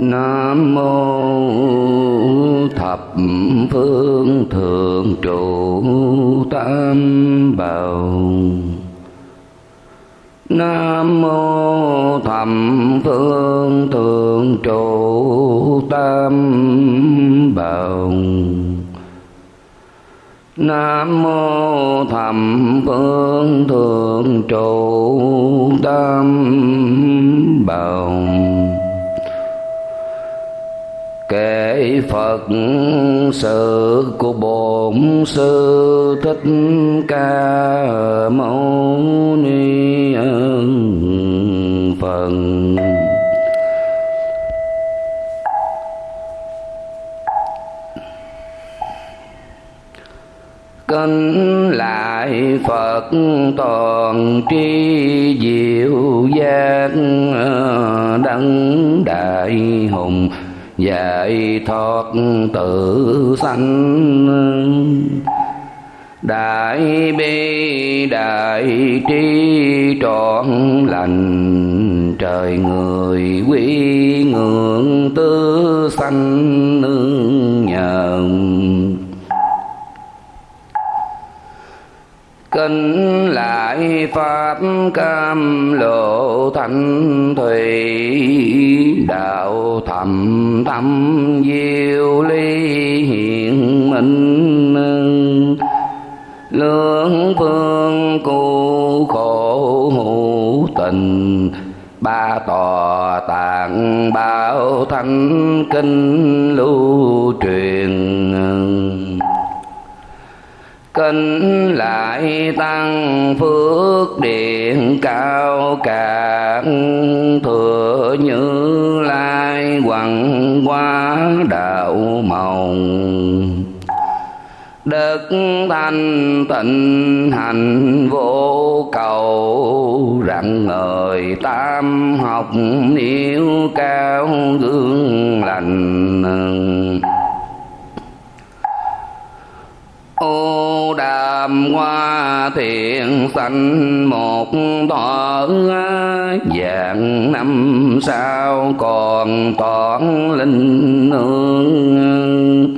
Nam mô thập phương thượng trụ tam bảo. Nam mô thập phương thượng trụ tam bảo. Nam mô thập phương thượng trụ tam bảo kể Phật sự của Bổn Sư Thích Ca Mâu Ni Phật. Kính lại Phật toàn tri diệu giác ờ, đấng đại hùng dạy thoát tự sanh. Đại bi, đại trí trọn lành. Trời người quý ngưỡng tư sanh nương nhờ kinh lại pháp cam lộ thanh thủy, đạo thầm thâm diệu ly hiện minh lương phương cu khổ hữu tình, ba tòa tạng bảo thanh kinh lưu truyền kinh lại tăng phước điện cao cả. Thừa như lai hoàng hóa đạo mộng. Đức thanh tịnh hành vô cầu. Rạng ngời tam học niêu cao, gương lành ô đàm hoa thiện sanh, một thọ dạng năm sao còn toàn linh nương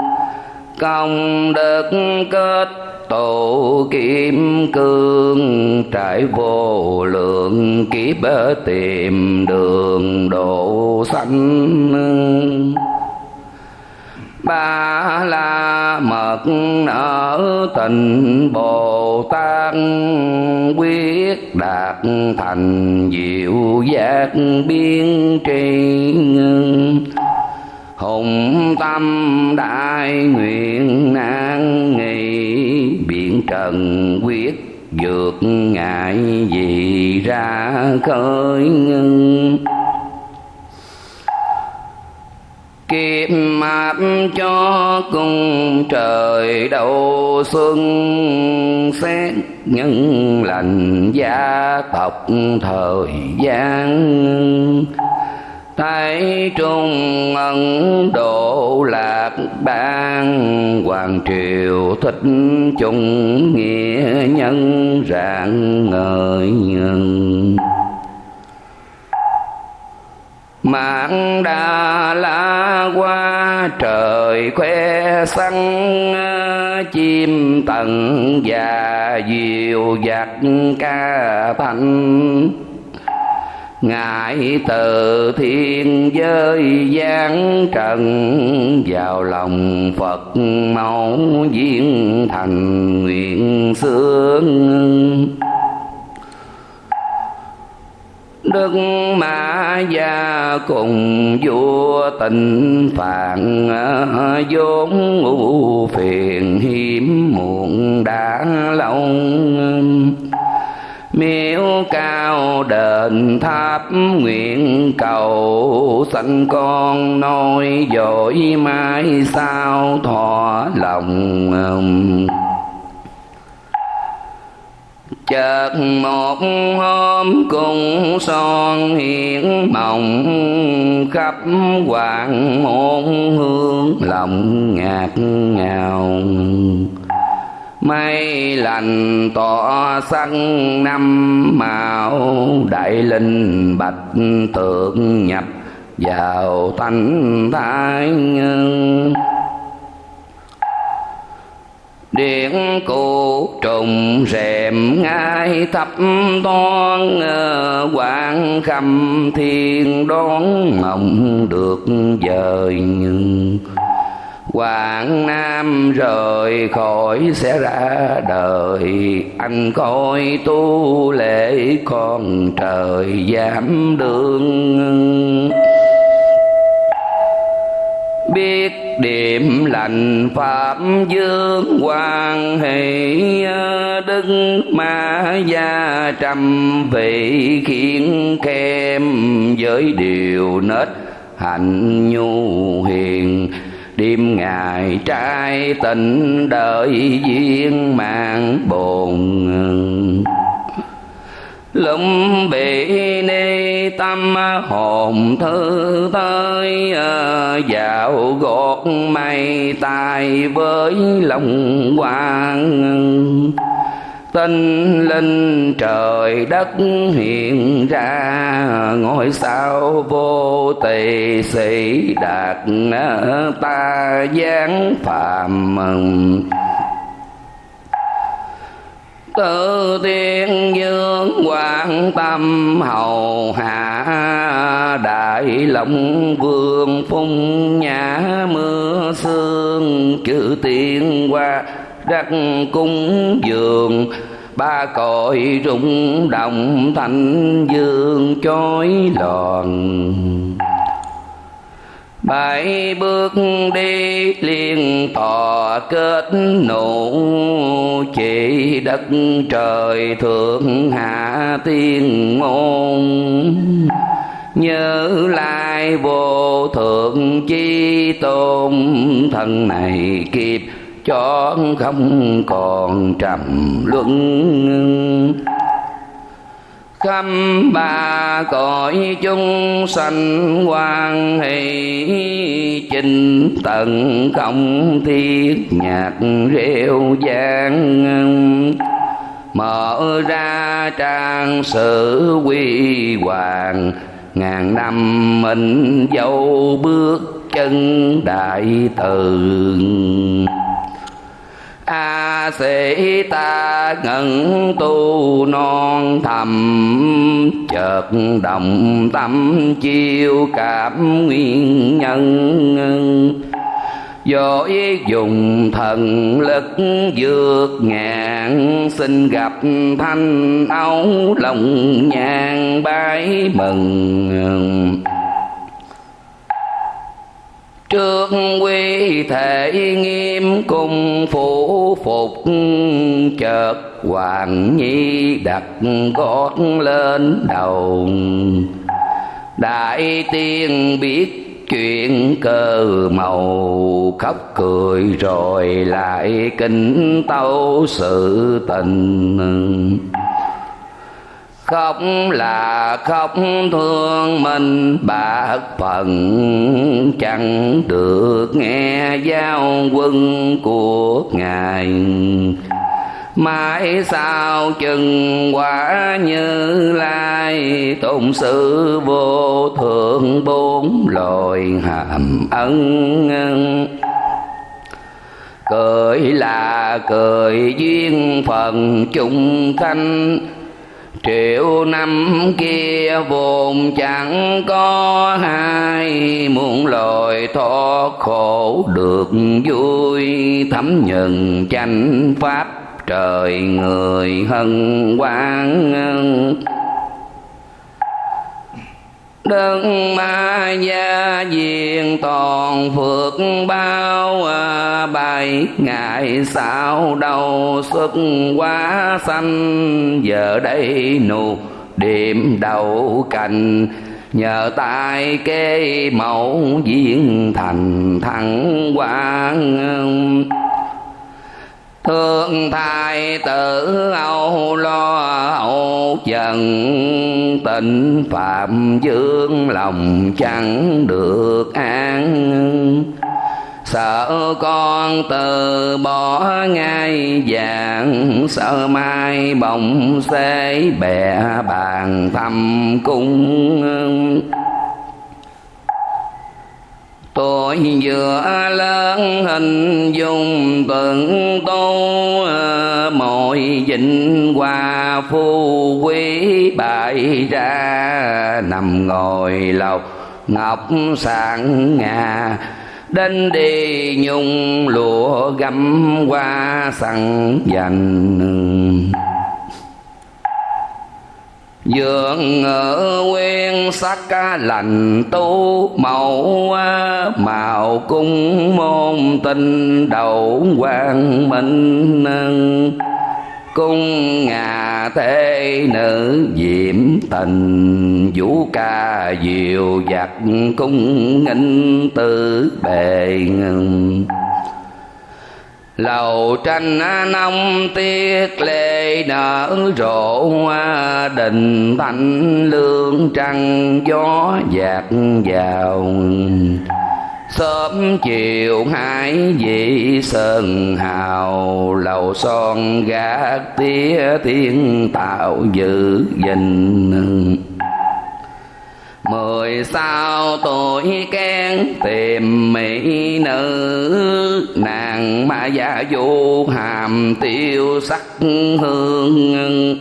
công đức kết tổ kim cương, trải vô lượng kiếp tìm đường độ sanh ba la mật ở tình bồ tát quyết đạt thành diệu giác biên tri hùng tâm đại nguyện nan nghi biển trần quyết vượt ngại gì ra khơi kiếp mạp cho cùng trời đầu xuân. Xét nhân lành gia tộc thời gian, Thái trung ân độ lạc ban Hoàng triều thích chung nghĩa nhân rạng ngời nhân. Mạng đà la qua trời khoe săn Chim tầng và diều giặc ca thành. Ngài từ thiên giới giáng trần, Vào lòng Phật mẫu viên thành nguyện sướng Đức Ma Gia cùng vua tình phạn ờ, vốn ngũ phiền hiểm muộn đã lâu. Miếu cao đền tháp nguyện cầu sanh con nôi dội mai sao thọ lòng chợt một hôm cùng son hiện mộng khắp hoàng môn hương lòng ngạt ngào. Mây lành tỏ sắc năm màu, đại linh bạch tượng nhập vào thanh thái nhân điện cụ trùng rèm ngai thấp toan ờ, quang khâm thiên đón mộng được dời nhưng Quảng Nam rời khỏi sẽ ra đời, Anh coi tu lễ con trời giảm đường biết điểm lành pháp dương quan hỷ, đức ma gia trăm vị khiến kem với điều nết, hạnh nhu hiền. Đêm ngày trai tình đợi duyên mạng bồn lum bị ni tâm hồn thư tới à, dạo gột mây tài với lòng quang. Tinh linh trời đất hiện ra, ngôi sao vô tỳ sĩ đạt à, ta giáng phàm tự tiên dương quan tâm hầu hạ đại lộng vương phung nhã mưa sương chữ tiên qua đất cung dường ba cội rung động thành dương chói lòn bảy bước đi liên thọ kết nụ chỉ đất trời thượng hạ tiên môn. Nhớ lai vô thượng chi tôn, thân này kịp cho không còn trầm luân khâm ba cõi chúng sanh quan hỷ, chinh tận không thiết nhạc rêu giang mở ra trang sử quy hoàng, ngàn năm mình dấu bước chân đại từ a sĩ ta ngẩn tu non thầm chợt động tâm chiêu cảm nguyên nhân Dội dùng thần lực vượt ngàn xin gặp thanh áo lòng nhàn bái mừng Trước quy thể nghiêm cung phủ phục, Chợt hoàng nhi đặt gót lên đầu. Đại tiên biết chuyện cơ màu, khóc cười rồi lại kinh tâu sự tình khóc là khóc thương mình. Bạc phần chẳng được nghe giao quân của ngài. Mãi sao chừng quả như lai, tôn sư vô thượng bốn loài hàm ân cười là cười duyên phần chung thanh triệu năm kia vốn chẳng có hai muốn lời thoát khổ được vui, thấm nhận chánh pháp trời người hân quang Đức ma gia diện toàn phước bao à, bài ngày sau đầu xuất quá xanh giờ đây nụ điểm đầu cành, nhờ tay kê mẫu diễn thành thẳng quang thương thai tử âu lo âu trần tình phạm dương lòng chẳng được an. Sợ con từ bỏ ngay vàng sợ mai bồng xế bè bàn thăm cung. Tôi vừa lớn hình dung tận tu Mọi vịnh hoa phu quý bại ra, Nằm ngồi lộc ngọc sáng ngà. Đến đi nhung lụa gấm qua sẵn dành dường ở quen sắc lành tu, mẫu màu cung môn tinh đầu quang minh cung ngà thế nữ diễm tình, vũ ca diệu giặc cung nghinh tử bề lầu tranh nông tiết lệ nở, rộ đình thanh lương trăng, gió dạt vào. Sớm chiều hai vị sơn hào, lầu son gác tía thiên tạo dự gìn mười sao tuổi kén tìm mỹ nữ, nàng ma gia du hàm tiêu sắc hương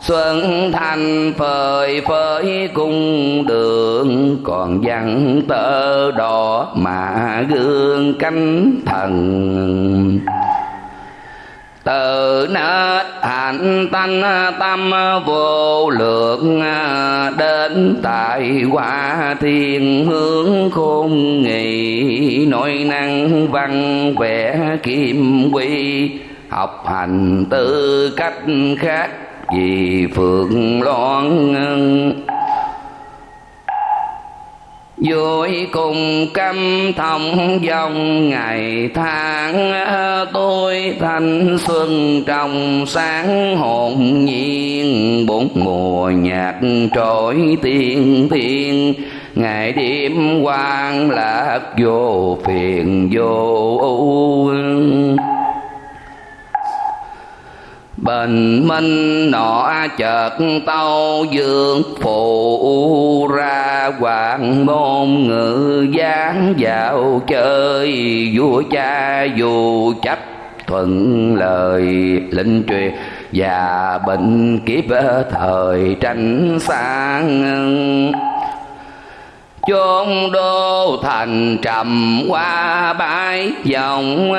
xuân thanh phơi phới cung đường, còn văn tơ đỏ mà gương cánh thần từ nết hạnh tanh tâm vô lượng, đến tại quả thiên hướng khôn nghị nội năng văn vẽ kim quy, học hành tư cách khác vì phượng loan vui cùng căm thông dòng ngày tháng, tôi thanh xuân trong sáng hồn nhiên, bốn mùa nhạc trỗi tiên thiên. Ngày đêm quang lạc vô phiền vô ưu. Bình minh nọ chợt tâu, dương phụ ra hoàng môn, ngự dáng vào chơi. Vua cha dù chấp thuận lời lệnh truyền và bệnh kiếp thời tranh sang chốn đô thành trầm qua bãi, dòng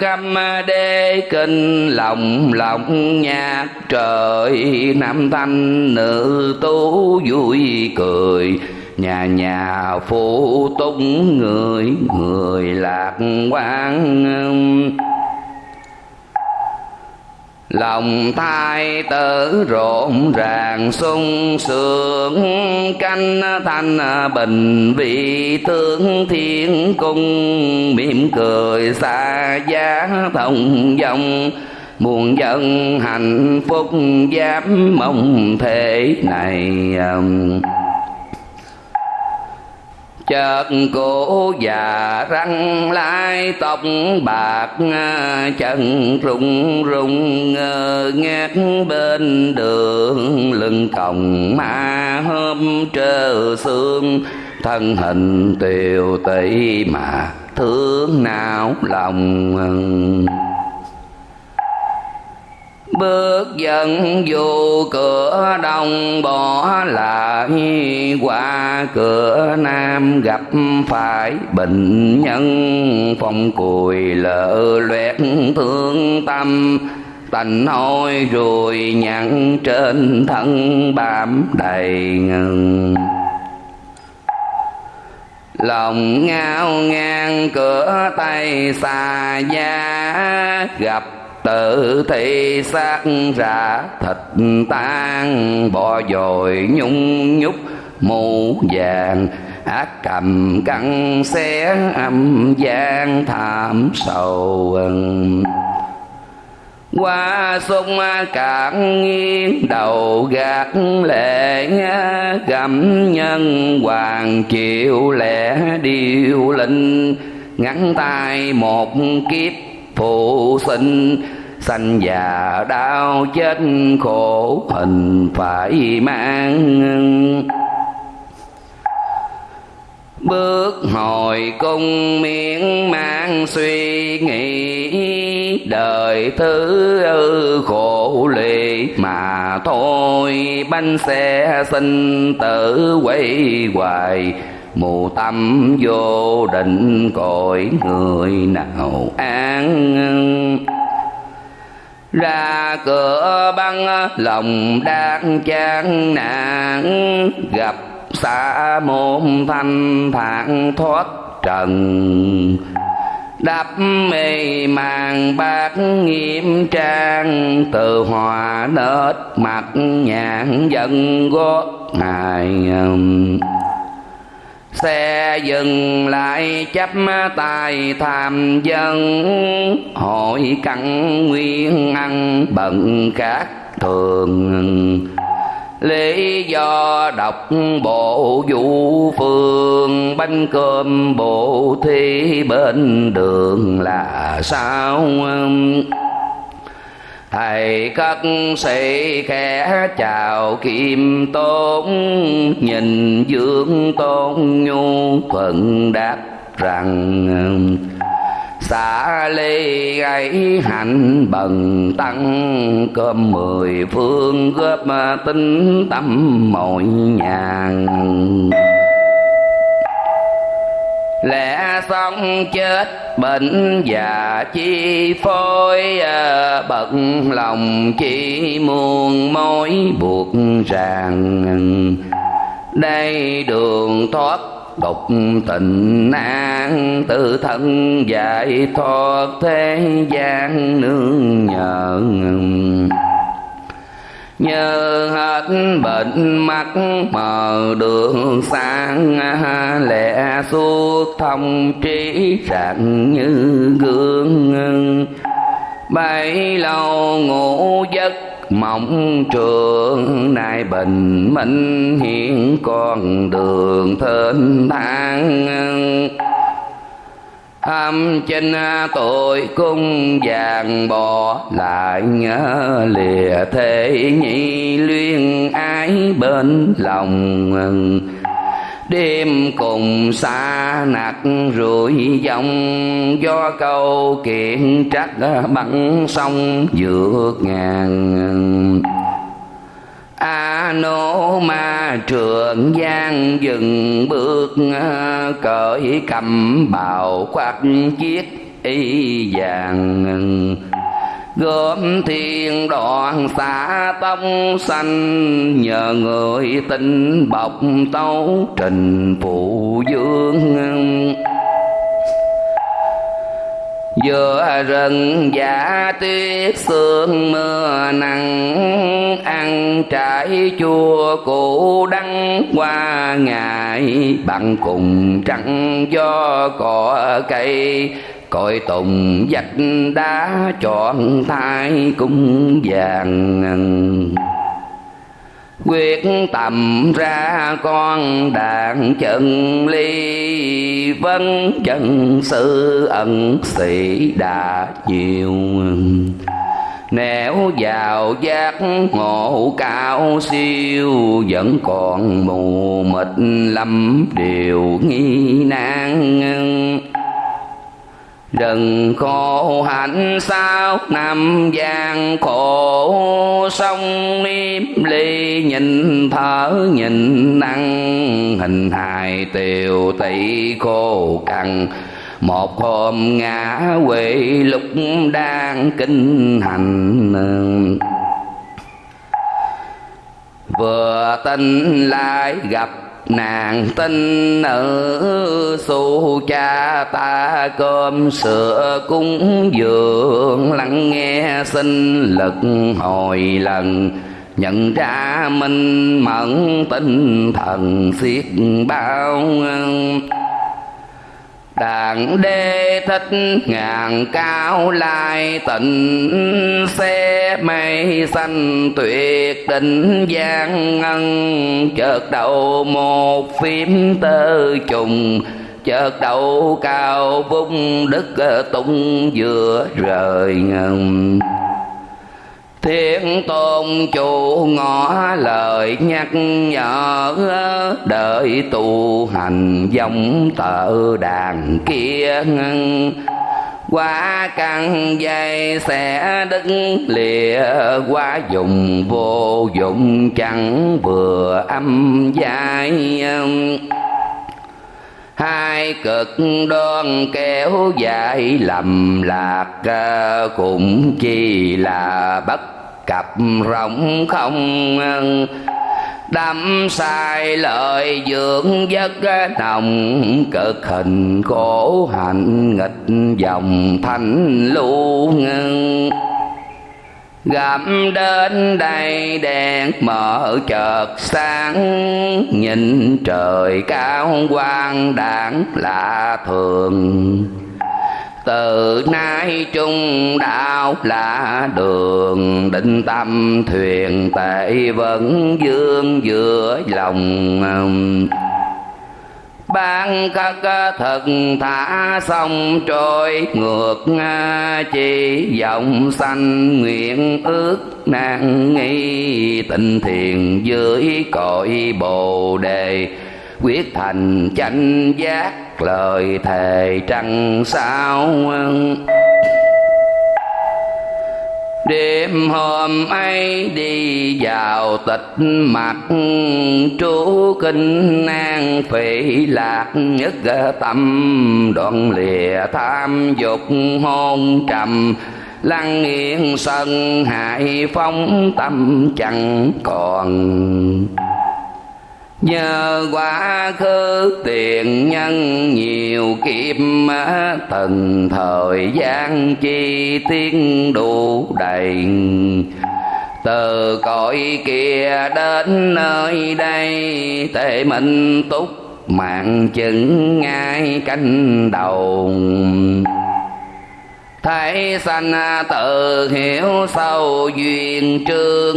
Cam đê kinh lòng lòng nhạc trời nam thanh, nữ tú vui cười. Nhà nhà phụ tung người người lạc quan lòng thai tử rộn ràng, sung sướng, canh thanh bình vị tướng thiên cung. Mỉm cười xa giá thông dòng, muôn dân hạnh phúc dám mong thế này um chợt cổ già răng lai tóc bạc, chân rung rung ngát bên đường. Lưng còng ma hôm trơ xương, thân hình tiều tỷ mà thương não lòng bước dần vô cửa đông bỏ lại. Qua cửa nam gặp phải bệnh nhân, phong cùi lỡ loét thương tâm. Tành hôi rồi nhặn trên thân bám đầy ngừng lòng ngao ngang, cửa tay xa giá, gặp tự thị xác ra thịt tan bò dồi nhung nhúc, mũ vàng, ác cầm căng xé, âm gian thảm sầu qua sông cạn nghiêng đầu gạt lệ gặm nhân hoàng chịu lẽ điêu linh, ngắn tay một kiếp phụ sinh, sanh già đau chết khổ hình phải mang. Bước hồi cung miên mang suy nghĩ, đời thứ khổ lì mà thôi. Bánh xe sinh tử quay hoài mù tâm vô định cõi người nào an ra cửa băng, lòng đang chán nạn gặp xa môn thanh thản thoát trần. Đắp mê màng bát nghiêm trang, từ hòa nết mặt nhãn dần gót ngài xe dừng lại chấp tay tham dân. Hội cặn nguyên ăn bận khác thường. Lý do đọc bộ vũ phương. Bánh cơm bộ thi bên đường là sao? Thầy cất sĩ khẽ chào kim tôn nhìn dương tôn nhu phận đáp rằng, xả ly ấy hạnh bần tăng, cơm mười phương góp tinh tâm mọi nhàn lẽ sống chết bệnh già chi phôi bật à, bận lòng chỉ muôn mối buộc ràng. Đây đường thoát độc tình an, tự thân giải thoát thế gian nương nhờ nhờ hết bệnh mắt mờ đường sáng, lẽ suốt thông trí rạng như gương. Bấy lâu ngủ giấc mộng trường, nay bình minh hiện con đường thênh thang âm chinh à, tội cung vàng bỏ lại nhớ lìa thế nhị luyên ái bên lòng đêm cùng xa nặc rủi dòng, do câu kiện trắc à, bắn sông vượt ngàn a nô ma trường giang dừng bước ờ, cởi cầm bào quạt chiếc y vàng gom thiên đoạn xả tông xanh nhờ người tin bọc tấu trình phụ dương giữa rừng giả tuyết sương mưa nắng, ăn trái chua củ đắng qua ngày. Bằng cùng trắng do cỏ cây, cội tùng dạch đá chọn thai cung vàng quyết tầm ra con đàn chân ly. Vân chân sư ẩn sĩ đã nhiều nẻo vào giác ngộ cao siêu, vẫn còn mù mịt lắm điều nghi nan. Đừng khổ hạnh sao? Năm gian khổ sông niêm ly nhìn thở nhìn năng. Hình hài tiều tỷ khô cằn. Một hôm ngã quỵ, lúc đang kinh hành vừa tin lại gặp nàng tin nữ xu cha ta cơm sữa cúng dường, lắng nghe sinh lực hồi lần. Nhận ra minh mẫn tinh thần xiết bao đàn đê thích ngàn cao lai tịnh xe mây xanh tuyệt tình gian ngân. Chợt đầu một phím tơ trùng, chợt đầu cao vung đức ờ, tung vừa rời ngầm. Thiên tôn chủ ngõ lời nhắc nhở, Đợi tu hành giống tợ đàn kia qua căn dây sẽ đứng lìa, qua dùng vô dụng chẳng vừa âm dài hai cực đoan kéo dài lầm lạc ờ, cũng chỉ là bất cập rộng không đắm sai lời dưỡng giấc ờ, nồng cực hình khổ hạnh nghịch dòng thanh lưu gặp đến đây đèn mở chợt sáng, nhìn trời cao quang đảng lạ thường. Từ nay trung đạo là đường, định tâm thuyền tệ vẫn dương giữa lòng ban khất ờ, thật thả sông trôi, ngược ờ, chỉ dòng xanh nguyện ước nan nghi. Tình thiền dưới cội bồ đề, quyết thành chánh giác, lời thề trăng sao đêm hôm ấy đi vào tịch mặt trú kinh an phỉ lạc nhất ờ, tâm đoạn lìa tham dục hôn trầm. Lăng nghiêng sân hại phong tâm chẳng còn. Nhờ quá khứ tiền nhân nhiều kiếp Từng thời gian chi tiến đủ đầy. Từ cõi kia đến nơi đây, Tệ minh túc, mạng chứng ngay cánh đầu Thấy sanh à, tự hiểu sâu duyên trương.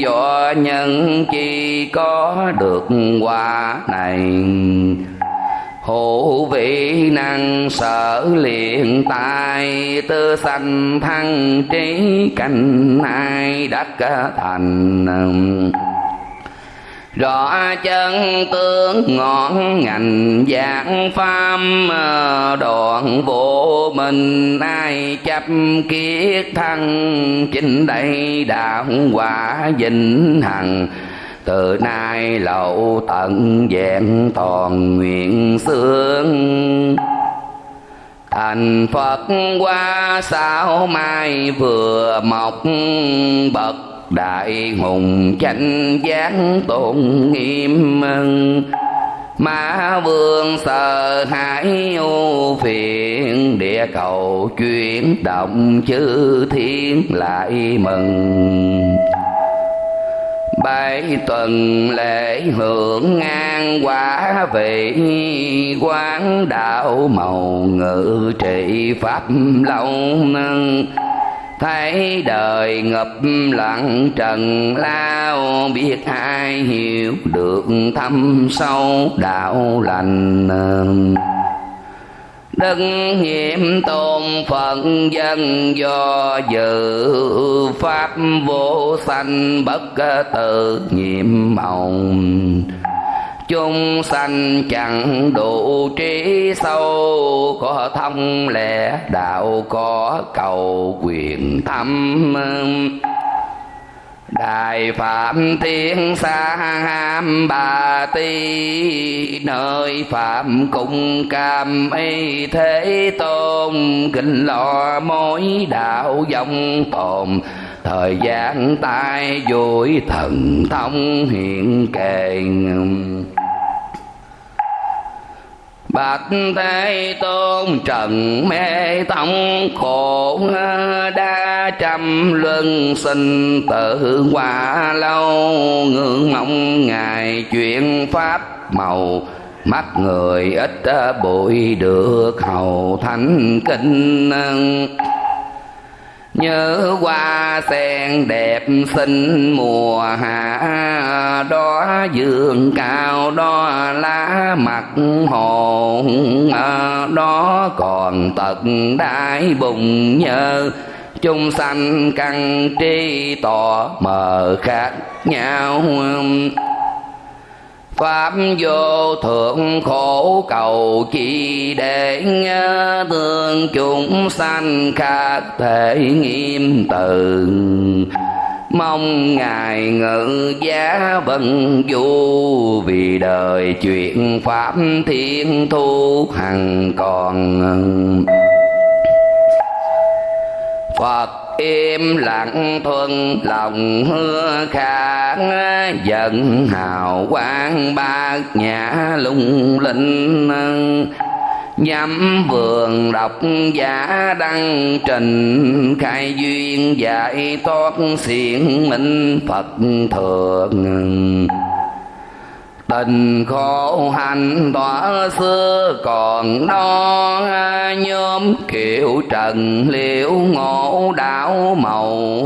Do nhân chi có được quả này. Hữu vị năng sở liền tài Tư sanh thăng trí cảnh ai đắc thành rõ chân tướng ngọn ngành dạng pháp ờ, đoạn vô mình ai chấp kiết thân. Chính đây đạo quả vĩnh hằng, từ nay lậu tận vẹn toàn nguyện xương thành phật qua sao mai vừa mọc bậc đại hùng chánh giác tôn nghiêm Ma vương sợ hãi u phiền, Địa cầu chuyển động chư thiên lại mừng. Bảy tuần lễ hưởng ngang quả vị, quán đạo màu ngự trị pháp lâu nâng thấy đời ngập lặng trần, lao biết ai hiểu được thâm sâu đạo lành. Đấng nhiệm tôn phận dân do dự, pháp vô sanh bất tự nhiệm mộng chúng sanh chẳng đủ trí sâu, có thông lẽ đạo, có cầu quyền thâm. Đại Phạm Thiên Sa Ham Bà Ti, Nơi Phạm Cung Cam y Thế Tôn. Kinh lo mối đạo dòng tồn, Thời gian tai vui thần thông hiện kề Bạch Thế Tôn trần mê tông khổ đa trăm luân sinh tự qua lâu, ngưỡng mong ngài chuyện pháp màu. Mắt người ít bụi được hầu thánh kinh. Nhớ hoa sen đẹp xinh mùa hạ, Đó dương cao, đó lá mặt hồ Đó còn tật đái bùng nhơ chung sanh căn tri tỏ mờ khác nhau. Pháp vô thượng khổ cầu chi để thương chúng sanh khác thể nghiêm từ. Mong Ngài ngự giá vân du Vì đời chuyện Pháp thiên thu hằng còn Phật im lặng thuần lòng hứa kháng, Giận hào quang bát nhã lung linh nhắm vườn đọc giả đăng trình, khai duyên giải thoát xiển minh phật thượng tình khổ hành tỏa xưa còn đó nhóm kiểu trần liễu ngộ đạo màu.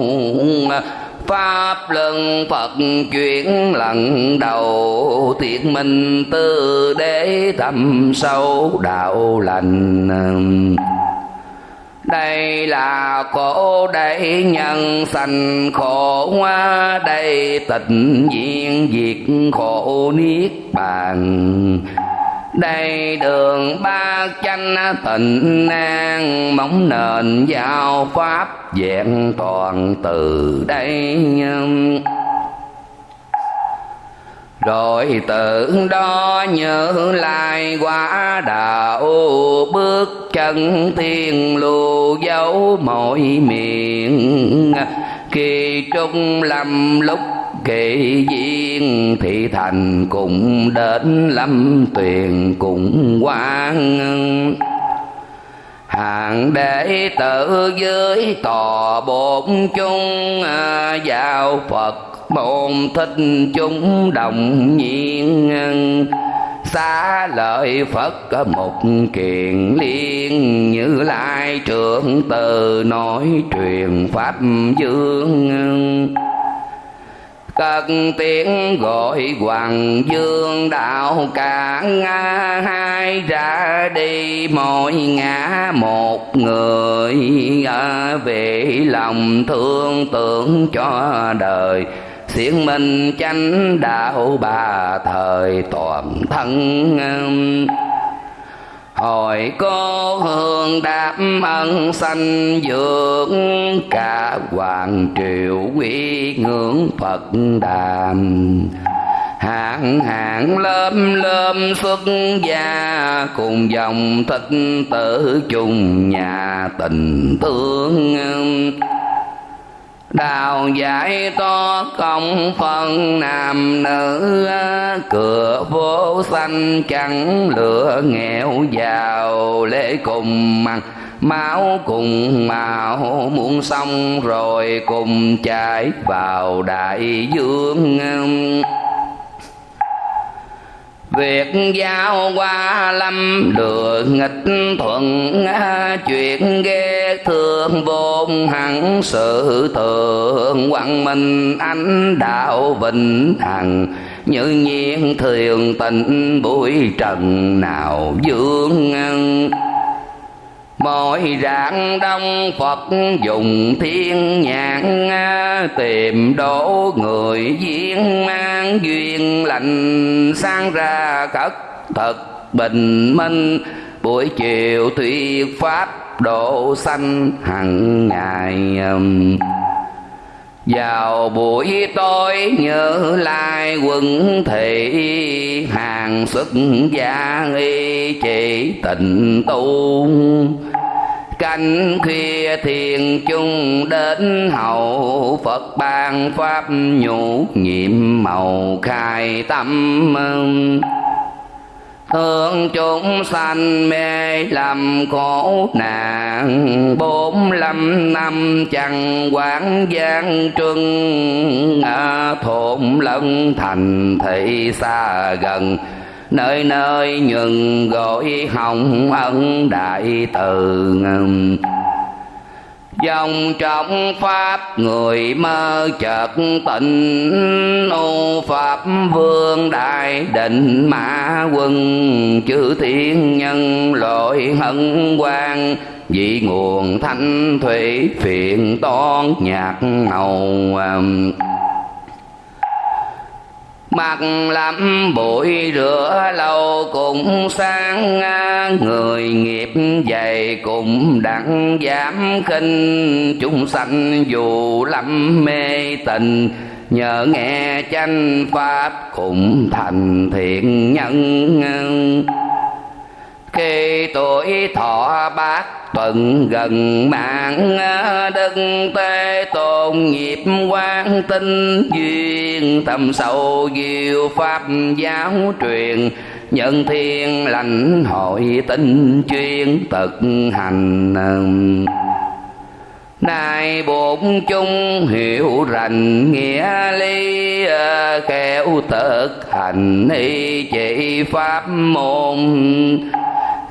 Pháp luân phật chuyển lần đầu thiệt minh tư để thâm sâu đạo lành đây là khổ đây nhân sanh khổ hoa, đây tịnh diện diệt khổ niết bàn. Đây đường ba chanh tịnh an móng nền giao pháp vẹn toàn từ đây rồi tự đó nhớ lại quả đạo, bước chân thiên lưu dấu mọi miệng. Kỳ trung lâm lúc kỳ duyên thị thành cũng đến lâm tuyền cũng quang hàng đệ tử dưới tòa bổn chung vào phật bồn thích chúng đồng nhiên xa lợi phật một kiền liên. Như lai trưởng từ nói truyền pháp dương, cất tiếng gọi hoàng dương đạo cả hai ra đi, mỗi ngã một người. Về lòng thương tưởng cho đời xiển minh chánh đạo bà thời toàn thân. Hồi cô hương đáp ân sanh dưỡng, cả hoàng triều quy ngưỡng phật đàm. Hạng hạng lớm lớm xuất gia, cùng dòng thích tử chung nhà tình thương đào giải to công phân nam nữ, cửa vô xanh chẳng lửa nghèo giàu lễ cùng mặt máu cùng màu muốn xong rồi cùng chạy vào đại dương. Việc giao qua lâm đường nghịch thuận, Chuyện ghê thương vốn hẳn sự thường Quang minh ánh đạo vĩnh hằng. Như nhiên thường tình bụi trần nào dương mọi rạng đông Phật dùng thiên nhãn, Tìm đổ người duyên mang duyên lành Sang ra khất thật bình minh. Buổi chiều thuyết pháp độ sanh hằng ngày um, vào buổi tối nhớ lai quân thị hàng xuất gia y chỉ tình tu canh khuya thiền chung đến hậu phật ban pháp nhũ nhiệm màu khai tâm thương chúng sanh mê lầm khổ nạn bốn lăm năm chẳng quán gian trưng. À, thôn lân thành thị xa gần nơi nơi nhường gọi hồng ân đại từ dòng trong pháp người mơ chợt tỉnh ô pháp vương đại định mã quân chữ thiên nhân lội hân quang vị nguồn thanh thủy phiền toan nhạc màu um, Mặt lắm bụi rửa lâu cũng sáng, Người nghiệp dày cũng đặng giảm khinh. Chúng sanh dù lắm mê tình, Nhờ nghe chánh pháp cũng thành thiện nhân khi tuổi thọ bát tuần gần mạng, đức tê tôn nghiệp quan tinh duyên thâm sâu diệu pháp giáo truyền, nhân thiên lành hội tinh chuyên thực hành. Nay bổn chung hiểu rành nghĩa lý khéo thực hành y chỉ pháp môn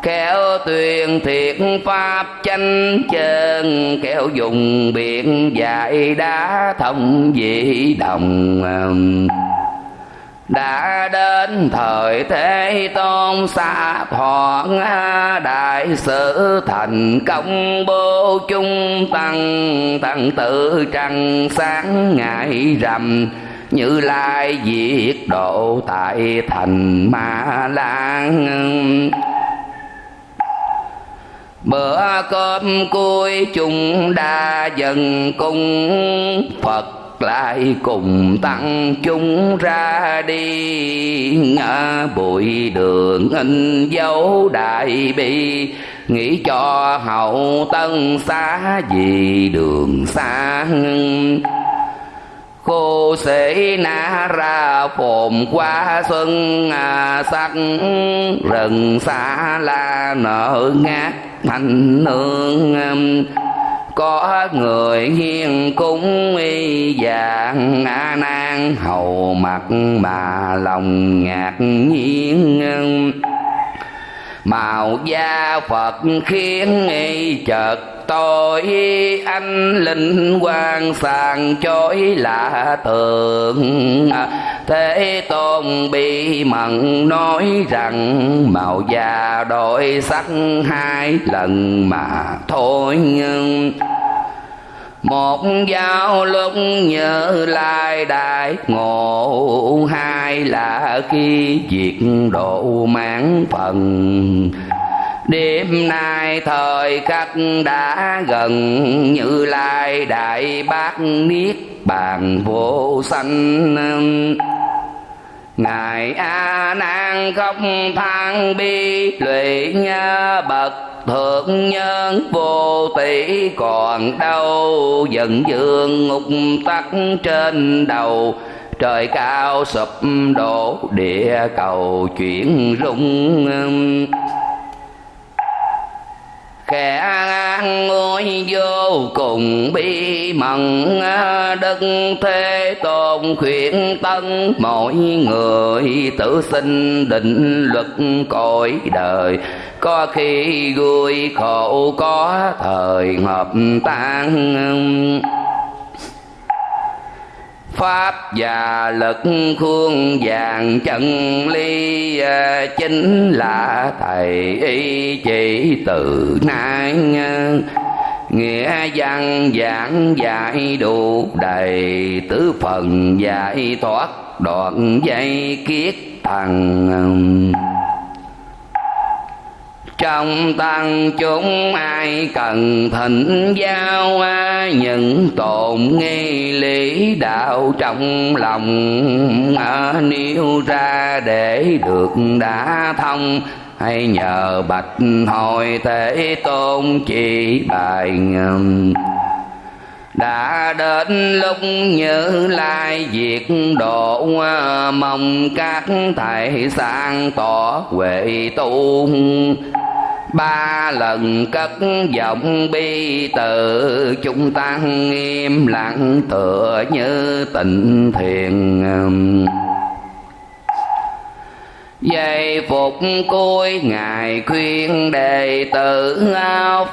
khéo tuyên thiệt pháp chánh chân khéo dùng biện dạy đá thông dị đồng. Đã đến thời thế tôn xa thoảng, đại sự thành công bố chung tăng tăng tự trăng sáng ngày rằm. Như lai diệt độ tại thành ma lan bữa cơm cuối chung đa dần cung phật lại cùng tăng chúng ra đi. Ngã bụi đường in dấu đại bi nghĩ cho hậu tân xá vì đường xa cô sĩ na ra phồn qua xuân à, sắc rừng xa la nở ngát thành nương um, có người hiền cúng y dạng a nan. Hầu mặt mà lòng ngạc nhiên um, màu da phật khiến y chợt tôi anh linh quan sàng chối lạ tường thế tôn bi mận nói rằng, màu da đổi sắc hai lần mà thôi nhưng một giao lúc nhớ lai đại, ngộ hai là khi diệt độ mãn phần. Đêm nay thời khắc đã gần, như lai đại bác niết bàn vô sanh. Ngài a nan không than bi lụy nhớ bậc thượng nhân vô tỷ còn đâu dần dương ngục tắc trên đầu. Trời cao sụp đổ, địa cầu chuyển rung kẻ ngôi vô cùng bi mận đức thế tôn khuyên tân. Mọi người tự sinh định luật cõi đời. Có khi vui khổ có thời hợp tan pháp và lực khuôn vàng chân ly ờ, chính là thầy y chỉ từ nay. Nghĩa văn giảng dạy đủ đầy tứ phần giải thoát đoạn dây kiết thằng trong tăng chúng ai cần thịnh giao những tồn nghi lý đạo trong lòng. À, Nêu ra để được đã thông hay nhờ bạch hồi thế tôn chỉ bài ngầm. Đã đến lúc như lai diệt độ à, mong các thầy sang tỏ huệ tu ba lần cất giọng bi từ chúng tăng im lặng tựa như tịnh thiền. Giây phục cuối Ngài khuyên đệ tử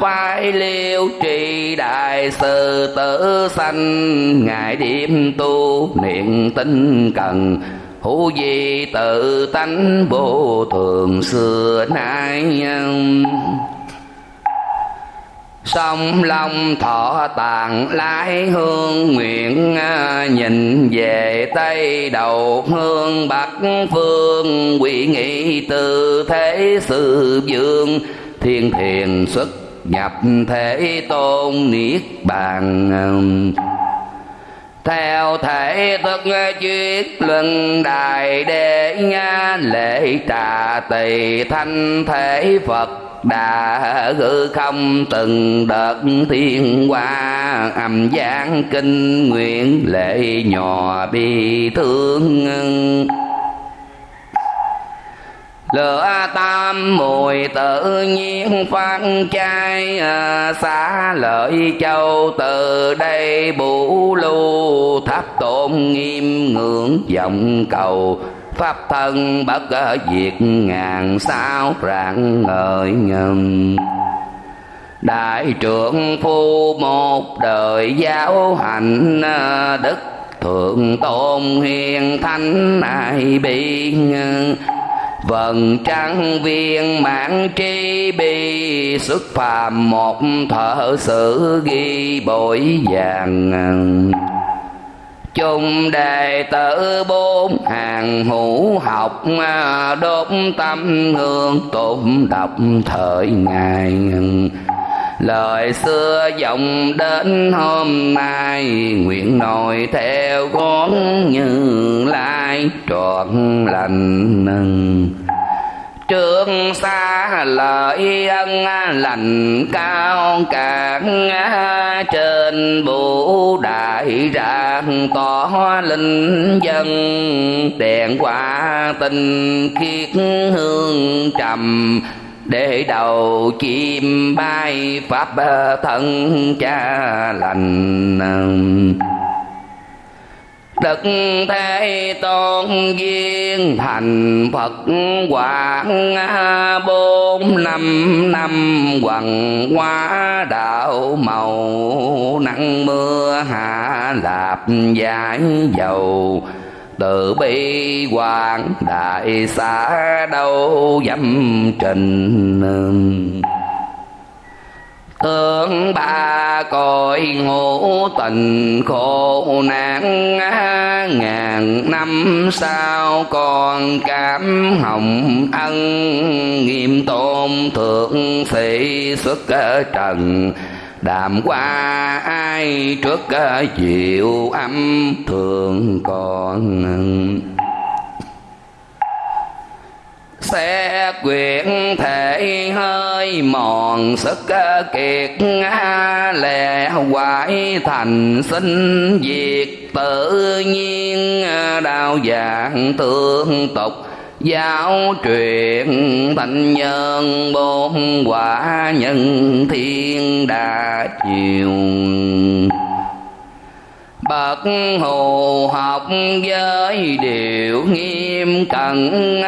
Phải liêu trì đại sư tử sanh, Ngài điểm tu niệm tinh cần hữu di tự tánh vô thường xưa nay. Sông long thọ tàn lái hương nguyện à, nhìn về tây đầu hương bắc phương, quỷ nghị từ thế sự dương, thiên thiền xuất nhập thể tôn niết bàn theo thể thức chuyết luân đài đế lễ trà tỳ thanh thể phật đã hư không từng đợt thiên hoa. Âm giang kinh nguyện lệ nhỏ bi thương lửa tam mùi tự nhiên phát chai à, xá lợi châu từ đây bủ lưu. Tháp tôn nghiêm ngưỡng vọng cầu, pháp thân bất diệt ngàn sao rạng ngời ngầm. Đại trưởng phu một đời giáo hành à, đức thượng tôn hiền thánh ai biên vần trăng viên mãn tri bi, xuất phàm một thợ sử ghi bội vàng. Chung đệ tử bốn hàng hữu học, đốt tâm hương tụng đọc thời ngày lời xưa vọng đến hôm nay, nguyện nội theo con như lai, trọn lành trương xa lợi ân lành cao cả trên vũ đại rạng tỏ linh dân. Đèn quả tình khiết hương trầm để đầu chim bay, pháp thân cha lành. Đức Thế Tôn viên thành Phật quảng, bốn năm năm quần hóa đạo màu, nắng mưa hạ lạp giải dầu từ bi hoàng đại xã đâu dâm trình Tương ba cõi ngũ tình khổ nạn, Ngàn năm sau còn cảm hồng ân, Nghiêm tôn thượng sĩ xuất trần. Đàm qua ai trước ờ, chịu âm thường còn xe quyện thể hơi mòn, sức ờ, kiệt lè hoại thành sinh diệt. Tự nhiên ờ, đau dạng tương tục giáo truyền thanh nhân, bốn quả nhân thiên đa chiều. Bậc hồ học với điều nghiêm cẩn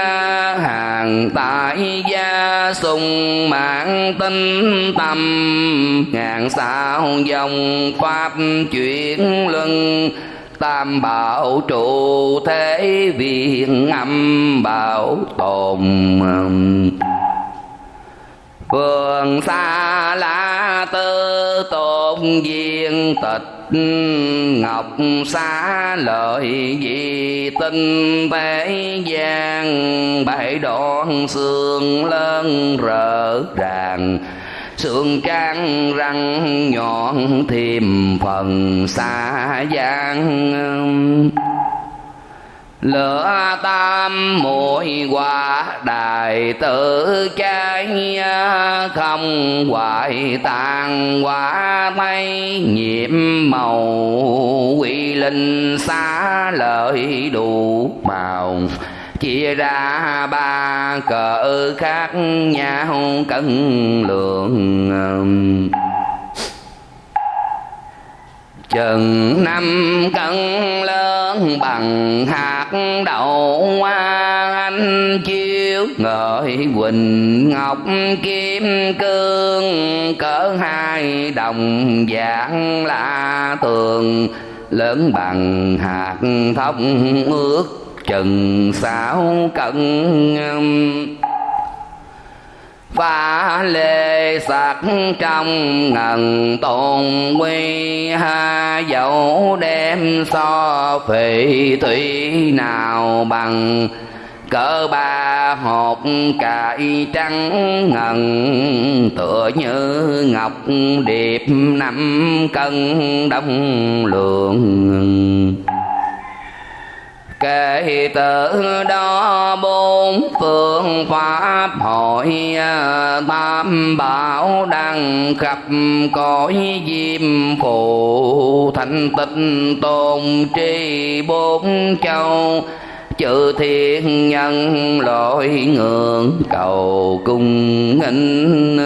hàng tại gia sùng mạng tinh tâm ngàn sao dòng pháp chuyển luân tam bảo trụ thế viện âm bảo tồn. Vườn xa la tư tôn viên tịch ngọc xá lợi di tinh thế gian. Bảy đoạn xương lớn rỡ ràng sườn trang răng nhọn thêm phần xa gian. Lửa tam muội quả đại tử cháy không hoại tàn quả mây nhiễm màu. Quy linh xá lợi đủ màu chia ra ba cỡ khác nhau cân lượng. Chừng năm cân lớn bằng hạt đậu hoa anh chiếu. Ngợi quỳnh ngọc kim cương cỡ hai đồng dạng la tường. Lớn bằng hạt thông ước chừng sáu cận pha lê sạc trong ngần tôn quy, ha dẫu đem so phỉ thủy nào bằng, cỡ ba hộp cải trắng ngần, tựa như ngọc điệp năm cân đông lượng kể từ đó bốn phương pháp hội à, tam bảo đăng khắp cõi diêm phù thành tịnh tôn tri bốn châu, chữ thiên nhân lỗi ngưỡng cầu cung nghinh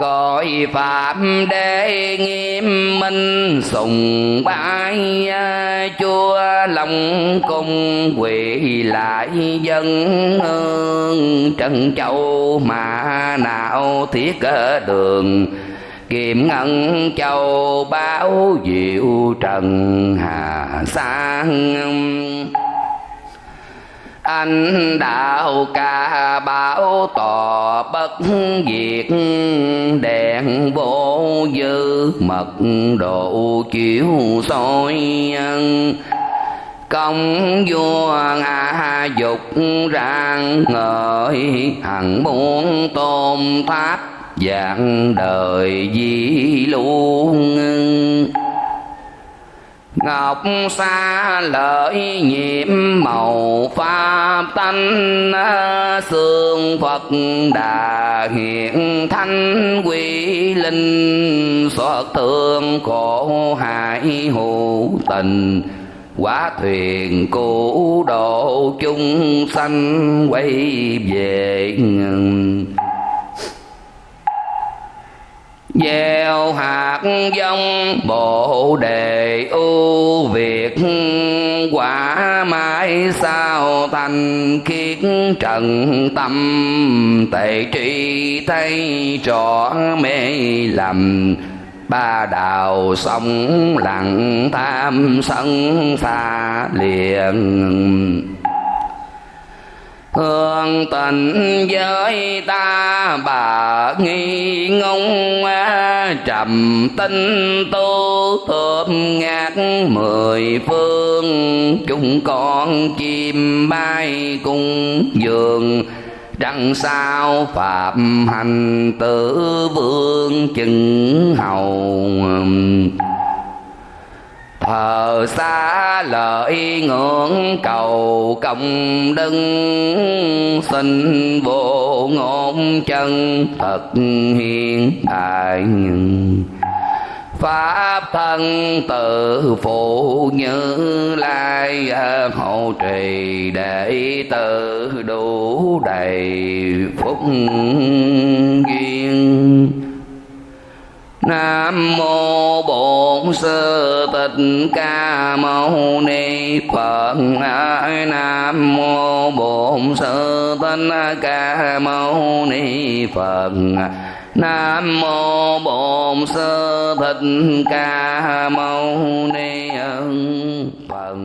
cõi phạm đế nghiêm minh, sùng bái à, chúa lòng cung quỳ lại dân hương. Trần châu mà nào thiết đường kiệm ngân châu báo diệu trần hà sang anh đạo ca bảo tỏ bất diệt đèn vô dư mật độ chiếu soi công vua ngã dục rang ngợi hằng muốn tôn tháp dạng đời di luôn Ngọc xa lợi nhiệm màu pháp tánh Xương Phật đà hiện thanh, quy linh Xót thương khổ hại hữu tình Quá thuyền cứu độ chúng sanh quay về gieo hạt giống bộ đề ưu việt. Quả mãi sao thành kiết trần tâm, tệ tri thấy trọ mê lầm. Ba đào sông lặng tham sân xa liền hương tình với ta, bà nghi ngông à, trầm tinh tu, thơm ngát mười phương. Chúng con chim bay cung giường đằng sao phạm hành tử vương chừng hầu thờ xa lợi ngưỡng cầu công đức xin vô ngôn chân thật hiền đại pháp thân tự phụ như lai à, hộ trì để tự đủ đầy phúc duyên Nam mô Bổn Sư Thích Ca Mâu Ni Phật. Nam mô Bổn Sư Thích Ca Mâu Ni Phật. Nam mô Bổn Sư Thích Ca Mâu Ni Phật.